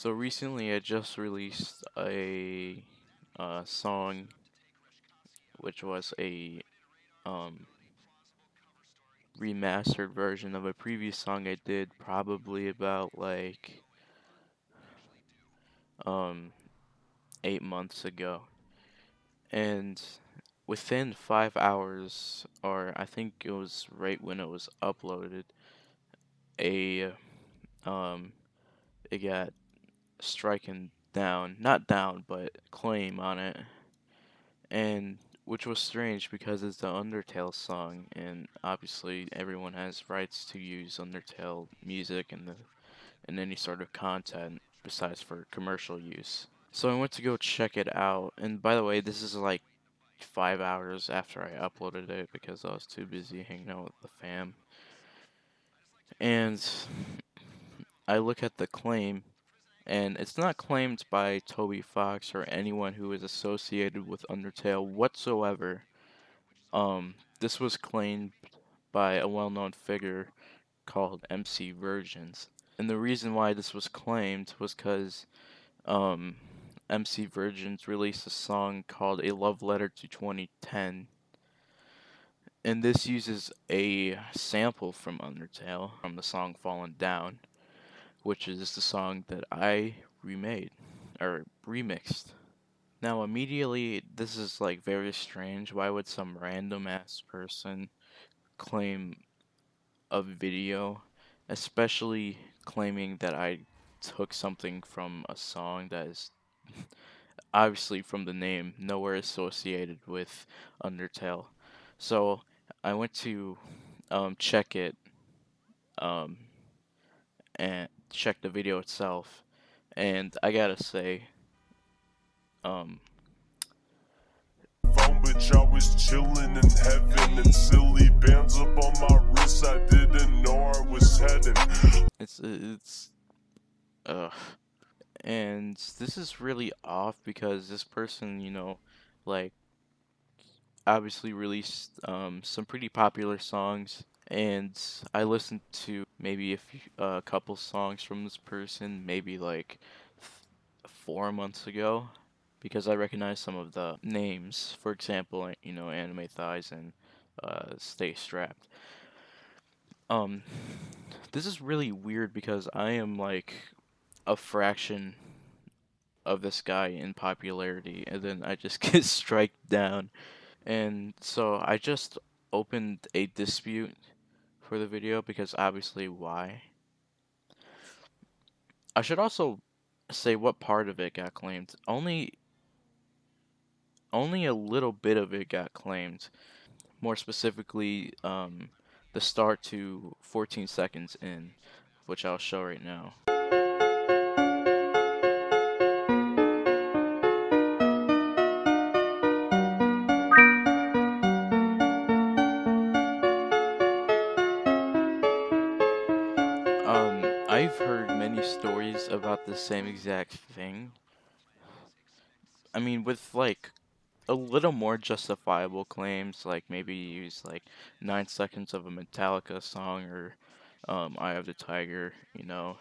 So recently, I just released a uh, song, which was a um, remastered version of a previous song I did, probably about like um, eight months ago, and within five hours, or I think it was right when it was uploaded, a um, it got striking down, not down, but claim on it, and which was strange because it's the Undertale song, and obviously everyone has rights to use Undertale music and the in any sort of content besides for commercial use. So I went to go check it out, and by the way, this is like five hours after I uploaded it because I was too busy hanging out with the fam. And I look at the claim, and it's not claimed by Toby Fox or anyone who is associated with Undertale whatsoever. Um, this was claimed by a well-known figure called MC Virgins, And the reason why this was claimed was because um, MC Virgins released a song called A Love Letter to 2010. And this uses a sample from Undertale from the song Fallen Down, which is the song that I remade or remixed. Now, immediately, this is like very strange. Why would some random ass person claim a video, especially claiming that I took something from a song that is obviously from the name nowhere associated with Undertale. So I went to um, check it um, and check the video itself, and I gotta say, um, phone, bitch, I was chillin' in heaven and silly bands up on my wrist. I didn't know I was heading. it's it's uh and this is really off because this person, you know, like obviously released um, some pretty popular songs and I listened to maybe a few, a couple songs from this person maybe like four months ago because I recognize some of the names. For example, you know, Anime Thighs and uh, Stay Strapped. Um, this is really weird because I am like a fraction of this guy in popularity, and then I just get strike down. And so I just opened a dispute for the video because obviously why. I should also say what part of it got claimed. Only only a little bit of it got claimed. More specifically, um, the start to 14 seconds in, which I'll show right now. I've heard many stories about the same exact thing. I mean, with like a little more justifiable claims, like maybe use like nine seconds of a Metallica song or um, Eye of the Tiger, you know.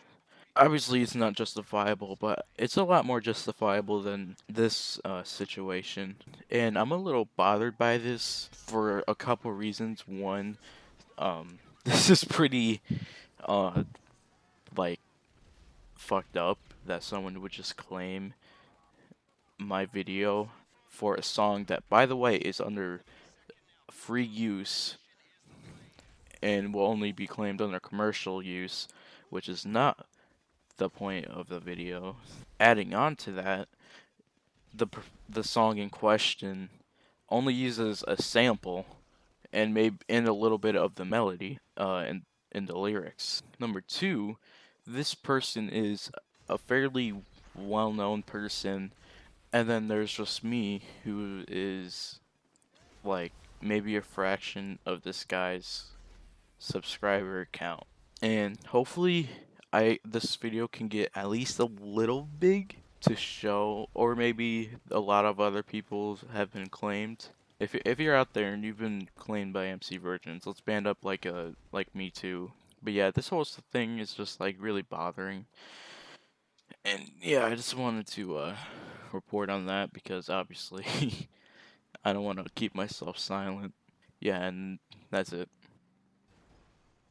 Obviously, it's not justifiable, but it's a lot more justifiable than this uh, situation. And I'm a little bothered by this for a couple reasons. One, um, this is pretty, uh, like, fucked up that someone would just claim my video for a song that, by the way, is under free use and will only be claimed under commercial use, which is not the point of the video. Adding on to that, the the song in question only uses a sample and maybe in a little bit of the melody uh, in in the lyrics. Number two, this person is a fairly well-known person and then there's just me who is like maybe a fraction of this guy's subscriber count and hopefully I this video can get at least a little big to show or maybe a lot of other people have been claimed. If, if you're out there and you've been claimed by MC Virgins let's band up like a like me too but yeah this whole thing is just like really bothering And yeah, I just wanted to uh, report on that because obviously I don't want to keep myself silent. Yeah, and that's it.